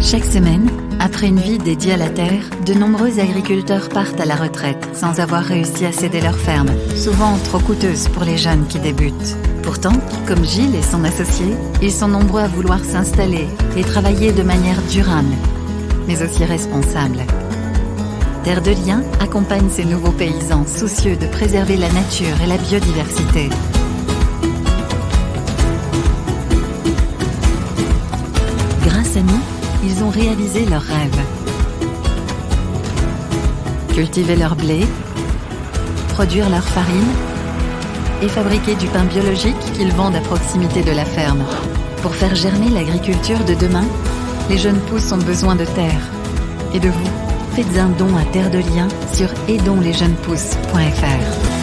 Chaque semaine, après une vie dédiée à la terre, de nombreux agriculteurs partent à la retraite sans avoir réussi à céder leur ferme, souvent trop coûteuse pour les jeunes qui débutent. Pourtant, comme Gilles et son associé, ils sont nombreux à vouloir s'installer et travailler de manière durable, mais aussi responsable. Terre de Liens accompagne ces nouveaux paysans soucieux de préserver la nature et la biodiversité. Ils ont réalisé leurs rêves. Cultiver leur blé, produire leur farine et fabriquer du pain biologique qu'ils vendent à proximité de la ferme. Pour faire germer l'agriculture de demain, les jeunes pousses ont besoin de terre et de vous. Faites un don à Terre de Liens sur aidonslesjeunespousses.fr.